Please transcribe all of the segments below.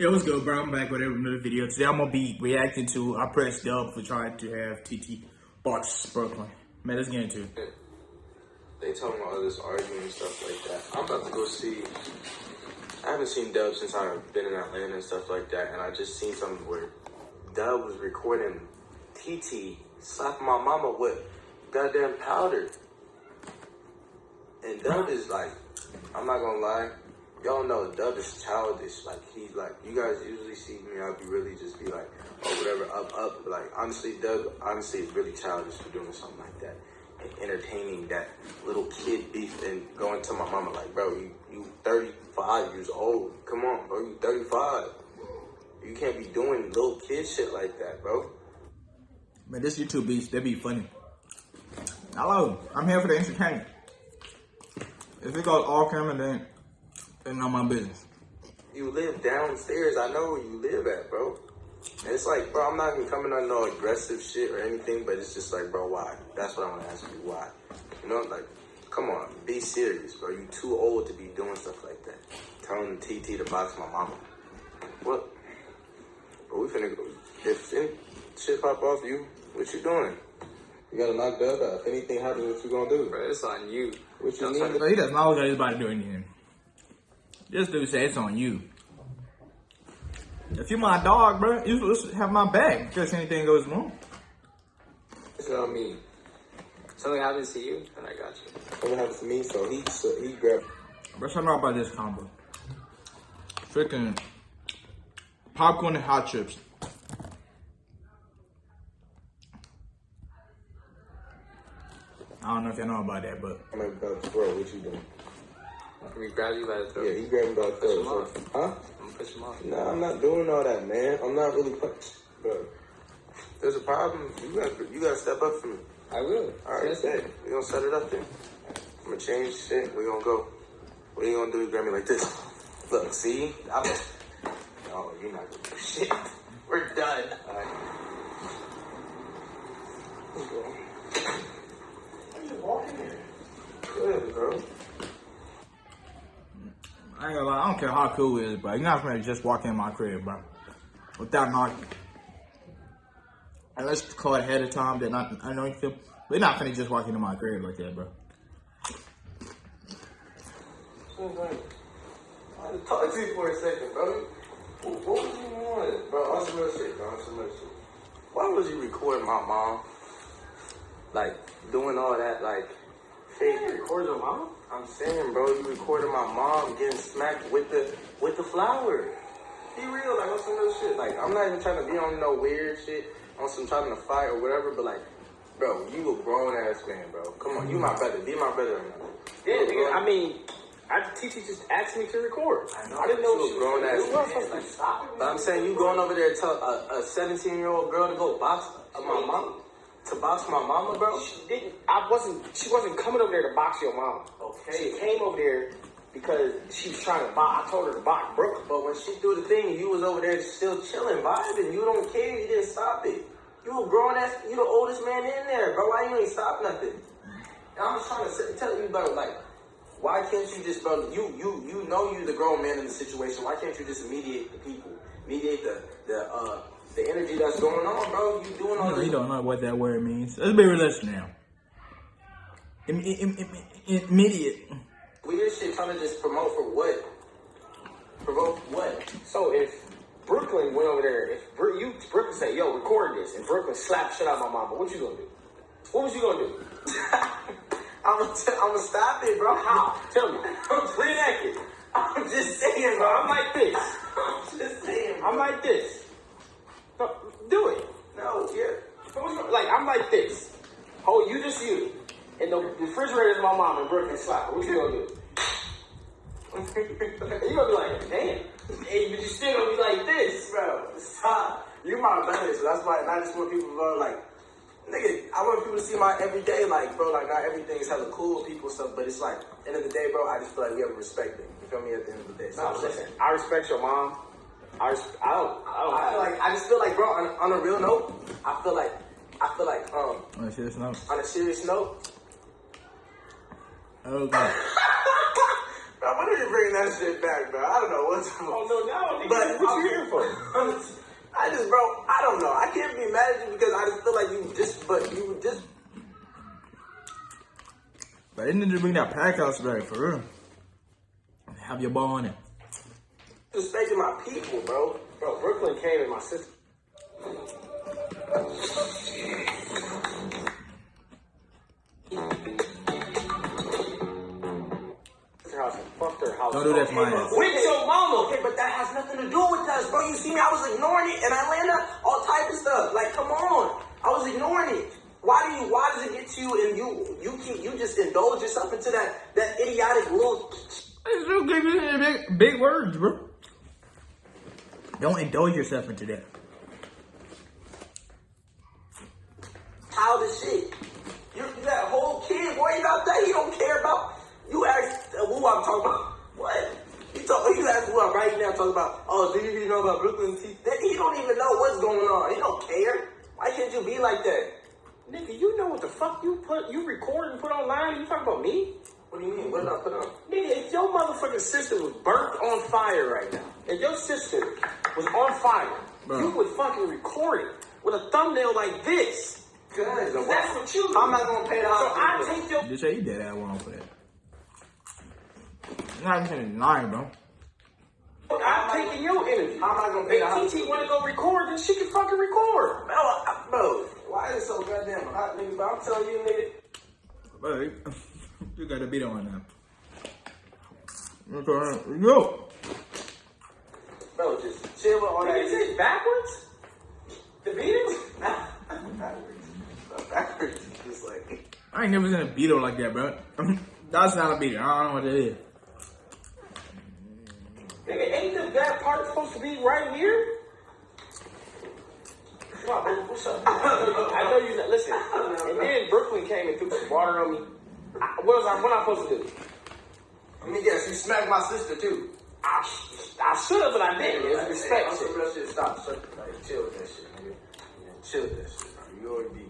Yo, what's good, bro? I'm back with another video. Today I'm gonna be reacting to I pressed dub for trying to have TT box Brooklyn. Man, let's get into it. They talking about all this arguing and stuff like that. I'm about to go see. I haven't seen Dub since I've been in Atlanta and stuff like that, and I just seen something where Dub was recording TT slapping my mama with goddamn powder. And Dub is like, I'm not gonna lie, y'all know Dub is childish. Like he's like, you guys usually see me, I'll be really just be like, oh whatever, up, up. But like honestly, Dub honestly is really childish for doing something like that. And entertaining that little kid beef and going to my mama like, bro, you you 35 years old. Come on, bro, you 35. You can't be doing little kid shit like that, bro. Man, this YouTube beats, they be funny. Hello, I'm here for the entertainment. If it goes all camera, then it's not my business. You live downstairs. I know where you live at, bro. And it's like, bro, I'm not even coming on no aggressive shit or anything, but it's just like, bro, why? That's what I want to ask you. Why? You know, like, come on, be serious, bro. You too old to be doing stuff like that. Telling TT to box my mama. What? Bro, we finna go. If any shit pop off you, what you doing? You gotta knock that out. If anything happens, what you gonna do? Bro, it's on you. What you Don't need? try he doesn't know that he's about to do anything. This dude said it's on you. If you my dog, bro, you should have my back in case anything goes wrong. It's on me. Something happens to you, then I got you. Something happens to me, so he so he grabbed. Bro, so know about this combo. Freaking popcorn and hot chips. I don't know if y'all know about that, but I'm like, about to throw. What you doing? We grab you by the throat. Yeah, he grabbed me by the Push him throat. so- Huh? I'm gonna push him off. Nah, I'm not doing all that, man. I'm not really put bro. There's a problem. You gotta, you gotta step up for me. I will. All right, Yes, bet. We gonna set it up then. I'm gonna change shit. We gonna go. What are you gonna do? You grab me like this. Look, see? I'm No, oh, you're not gonna do shit. We're done. All right. Let's go. I'm just walking here. Good, bro. I ain't gonna lie, I don't care how cool it is, bro. You're not gonna just walk in my crib, bro. Without knocking. Unless it's called ahead of time, then I, I know you feel. We're not gonna just walk into my crib like that, bro. I had to talk to you for a second, bro. What, what was you on? Bro, on some real shit, bro. On some real shit. Why was you recording my mom? Like, doing all that, like, fake. Record your mom? I'm saying, bro, you recorded my mom getting smacked with the with the flower. Be real, like on some real shit. Like, I'm not even trying to be on no weird shit, on some trying to fight or whatever, but like, bro, you a grown ass man, bro. Come on, you my brother. Be my brother. Yeah, nigga. grown- I mean, I TT just asked me to record. I know. I didn't know a she grown was ass You weren't man, like- stop But I'm saying you going over there to tell a 17 year old girl to go box my mom, to box my mama, bro. She didn't. I wasn't. She wasn't coming over there to box your mama. Okay. She came over there because she was trying to box. I told her to box Brooke. But when she threw the thing, you was over there still chilling, vibing. You don't care. You didn't stop it. You a grown ass. You the oldest man in there, bro. Why you ain't stop nothing? And I'm just trying to tell you, bro. Like, why can't you just, bro? You you you know you the grown man in the situation. Why can't you just mediate the people, mediate the the uh the energy that's going on, bro? You doing all You know, this. you don't know what that word means. Let's be realistic now. Im- im- im- im- Immediate. Weird shit trying to just promote for what? Promote what? So if Brooklyn went over there, if Bro- you Brooklyn say, "Yo, record this," and Brooklyn slapped shit out of my mama, what you gonna do? What was you gonna do? I'm gonna t- I'm gonna stop it, bro. How? Tell me. I'm Reenact it. I'm just saying, bro. I'm like this. I'm just saying. I'm like this. Do it. no, yeah. Like I'm like this. Oh, you just you. And the refrigerator is my mom and Brooklyn slap. What you gonna do? You gonna be like, damn. And but you still gonna be like this. bro, stop. You my brother, so that's why. I just want people to like, nigga, I want people to see my everyday, like, bro, like, not everything's hella cool, people stuff, but it's like, end of the day, bro, I just feel like we have respect them. You feel me? At the end of the day, so No, I'm listen. I respect your mom. I res- I don't I don't I feel like I just feel like, bro, on, on a real note, I feel like, I feel like, um, On a serious note. on a serious note, Okay. Bro, when are you bringing that shit back, bro? I don't know what's Oh no, no, nigga, But what you here for? I just, bro, I don't know. I can't be mad at you because I just feel like you just, but you just. But they need to bring that pack house back for real. Have your ball on it. Respecting my people, bro. Bro, Brooklyn came and my sister. Her house and fucked her house. Don't do that to my Okay, ass. With your mama. Okay, but that has nothing to do with us, bro. You see me? I was ignoring it in Atlanta, all type of stuff. Like, come on, I was ignoring it. Why do you? Why does it get to you and you you keep you just indulge yourself into that that idiotic little? It's so good, you big, big words, bro. Don't indulge yourself into that. childish shit. You, you whole kid worried about that. You don't care about. You ask uh, who I'm talking about. What? You talk. You ask who I'm right now talking about. Oh, do you know about Brooklyn? He don't even know what's going on. He don't care. Why can't you be like that? Nigga, you know what the fuck you put, you record and put online? You talking about me? What do you mean? What did I put on? Nigga, if your motherfucking sister was burnt on fire right now, if your sister was on fire, Bro. you would fucking record it with a thumbnail like this. Good. That's what you do. I'm not gonna pay the So I hospital. take your Just say you dead ass wrong for that. You're not even lying, bro. I'm taking your energy. How am I gonna pay the If? TT want to go record, then she can fucking record. Bro, bro, why is it so goddamn hot, nigga? But I'm telling you, nigga. Bro, you- you got a beat on now. Okay, yo. Bro, just chill with all that. Nigga, is it backwards? The Beatles? backwards. Backwards. is Just like. I ain't never seen a Beetle like that, bro. That's not a Beetle. I don't know what that is. Nigga, ain't the bad part supposed to be right here? Come on, bro, what's up? I know you. Listen, and then Brooklyn came and threw some water on me. I, what was I? What am I supposed to do? Let me guess, you smacked my sister too. I, I should have, but I didn't. It's respect. Hey, shit. real shit. Stop. Shut, like, chill with that shit, nigga. Chill with that shit, bro. You would be,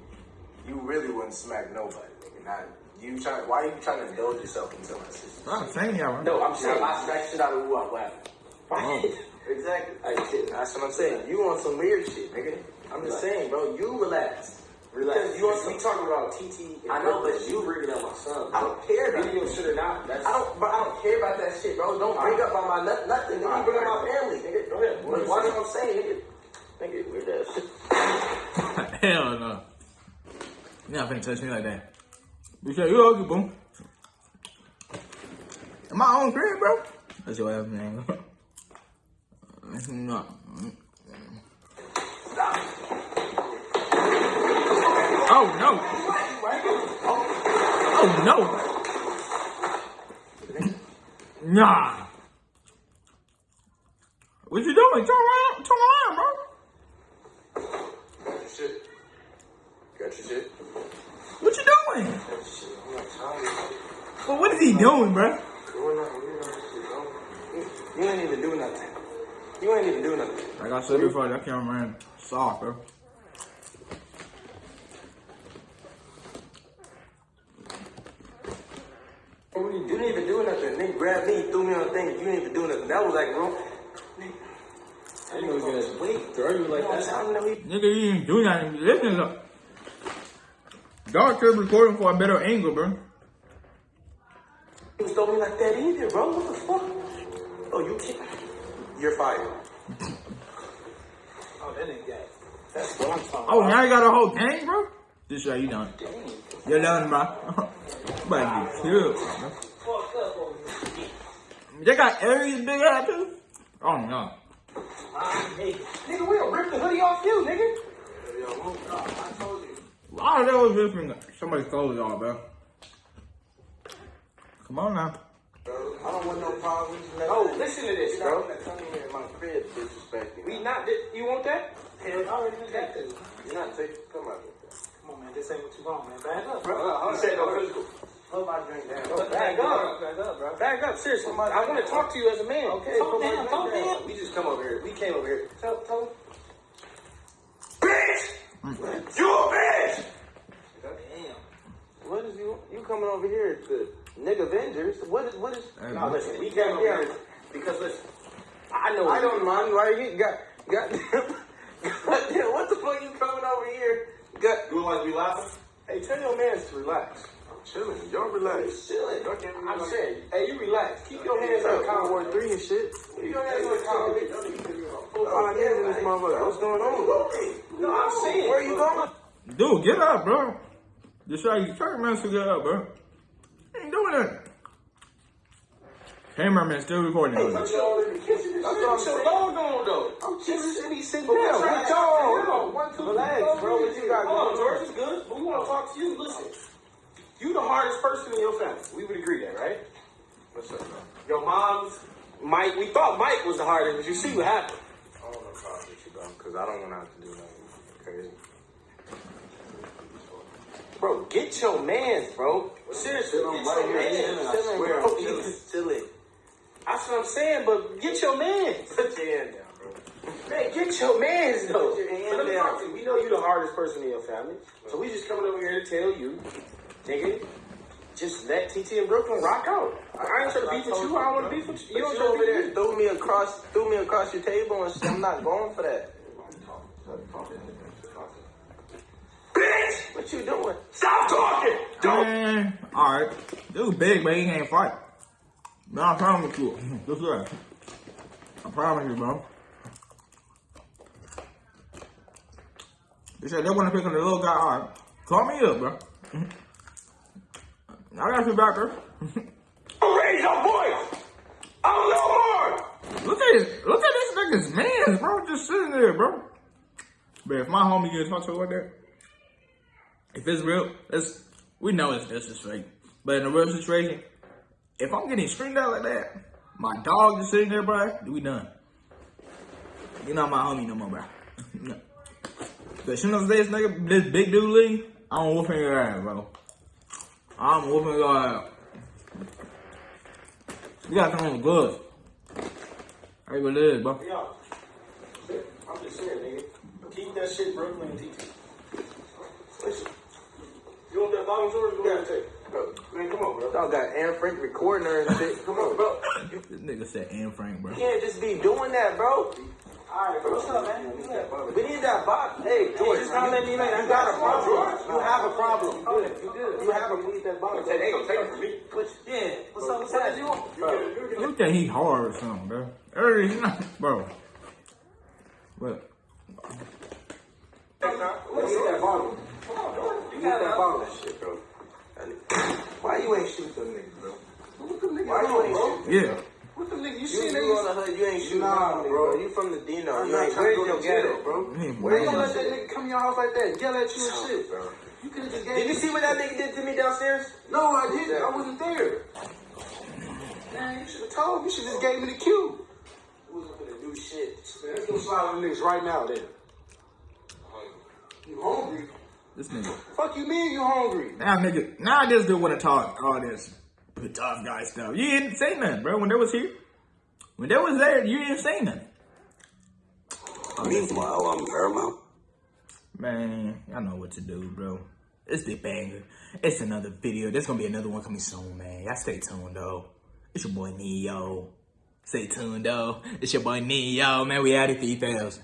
you really wouldn't smack nobody, nigga. Not you trying. Why are you trying to indulge yourself into my sister? I'm saying y'all, bro. No, I'm Now, saying I smack shit out of who I'm laughing. Right. Oh. Exactly. Hey, shit. That's what I'm saying. You on some weird shit, nigga. I'm just saying, bro. You relax. Relax. Because you on we talking about TT. and I know, but Brooklyn. you- bringing up my son. I don't care about Video shit or not. That's I don't, but I don't care about that shit, bro. Don't bring up about my nothing. nothing. Nigga, you bring up my family, nigga. Go ahead. Like, Watch what I'm saying, nigga. Nigga, weird ass shit. Hell no. You're not finna touch me like that. You say you okay, boom. In my own crib, bro. That's your ass, man. No. Oh no! Oh no! Nah. What you doing? Turn around, turn around, bro. Got your shit. Got your shit. What you doing? Got your shit. I'm not telling you. But what is he doing, bro? Doing. You know bro. You- You ain't even do nothing. You ain't even do nothing. Like I said before, that cameraman soft, bro. You didn't even do nothing. Nigga grabbed me, threw me on the thing. You didn't even do nothing. That was like, bro. I didn't know he was gonna wait, throw you like that. I don't know. He Nigga, you didn't do nothing. Listen, look. Dog kept recording for a better angle, bro. He was throwing me like that either, bro. What the fuck? Oh, you can't. You're fired. Oh, that ain't got. That's what I'm talking Oh, now you got a whole gang, bro? This show you done. Dang. You're done, bro. Me. They got Aries big ass too? Oh no. Nigga, we'll rip the hoodie off you, nigga. I told you. Why that was ripping somebody's clothes off, bro? Come on now. I don't want no problems. Oh, listen to this, bro. my crib. We not. You want that? Hell, I already got this. You're not taking. Come on. Come on, man. This ain't what you want, man. Back up, Bro, you said no physical. Put my drink down. Bro, back up. Back up, bro. Back up, seriously. I want to talk to you as a man. Okay, talk down, talk down. down. We just come over here. We came over here. Tell, tell him. Bitch! You a bitch! Damn. What is you? You coming over here to nigga vendors. What is what is? Hey, No, listen, we came up here because listen, I know. I don't mind. Why you got got? Goddamn, what the fuck you coming over here? Got You like be laughing? Hey, tell your man to relax. Chilling. Y'all relax. Chilling. Y'all can't I'm saying, hey, you relax. Keep your hands on the Cold War three and shit. Keep your hands on the counter. Four five years in this motherfucker. What's going on? No, I'm saying. Where you going? Dude, get up, bro. Just try, try your man to get up, bro. You ain't doing that. Cameraman still recording. Hey, it. put your in the kitchen. That's Put what I'm your dog on though. I'm just sitting sitting But down. what's What right? y'all? Hold on. One, two, Relax, bro. What you got Hold on, George is good, but we want to talk to you. Listen, you the hardest person in your family. We would agree that, right? What's up, bro? Your mom's Mike. We thought Mike was the hardest, but you see what happened. I don't know how with you, bro, because I don't want to have to do nothing crazy. Bro, get your mans, bro. Seriously, I'm get right your mans. chilling, I swear, bro. I'm chilling. He's- Chilling. That's what I'm saying, but get your mans. Put your hand down, bro. Man, get your mans though. Put your hand So let me down. to. We know you're the hardest person in your family, so we just coming over here to tell you, nigga, just let TT and Brooklyn rock out. I ain't trying to beef with you. I don't want to beef with you. You don't you over there with me. threw me across, threw me across your table and shit. I'm not going for that. Bitch, what you doing? Stop talking. Man, alright. Dude big, but he can't fight. Man, I promise you. Just that. I promise you, bro. They said they want to pick on the little guy. Alright. Call me up, bro. I got you back, bro. Raise your voice. I'm no more. Look at this. Look at this nigga's man, bro. Just sitting there, bro. But if my homie gets talked to like that, if it's real, it's we know it's this is fake. But in a real situation, if I'm getting screamed out like that, my dog just sitting there, bro, we done. You're not my homie no more, bro. no. But as soon as this nigga, this big dude leave, I'm whooping your ass, bro. Ah, I'm whooping your ass. You gotta come on good. How you gonna live, bro? Yo, I'm just saying, nigga. Keep that shit Brooklyn and TT. Listen, you want that volume story? You want to take? Bro, Man, come on, bro. y'all got Anne Frank recording her and shit. Come on, bro. This nigga said Anne Frank, bro. You can't just be doing that, bro. Alright, bro. What's up, man? We need that box. Hey, George, just gotta let me know. you got a problem. You have a problem. You good. You good. You have a need that box. Hey, they gonna take it from me. Yeah. What's up? What's up? You want? You think he hard or something, bro? Early, he not, bro. What? Let's that volume. Come on, Jordan. You You got got that that bottle of shit, bro. Why you ain't shoot them niggas, bro? What them niggas Why you ain't bro? shoot? Yeah. What them niggas? You You, see you niggas? on the hood, you ain't shooting Nah, nah, bro. bro. You from the Dino. I'm You not ain't trying to go to jail, bro. He ain't Where you gonna let that nigga come in your house like that, yell at you and shit? Bro. You could have just gave Did you see what that nigga did to me downstairs? No, I didn't. I wasn't there. Man, you should have told me. You should just gave me the cue. Wasn't gonna do shit. Man, let's go slide on the niggas right now then. You hungry? This nigga. Fuck you mean you hungry? Now, nigga. Now this dude want to talk all this tough guy stuff. You didn't say nothing, bro. When they was here, when they was there, you didn't say nothing. I mean, Meanwhile, I'm Paramount. Man, I know what to do, bro. It's the banger. It's another video. There's gonna be another one coming soon, man. Y'all stay tuned, though. It's your boy Neo. Stay tuned, though. It's your boy Neo, man. We out of 3000.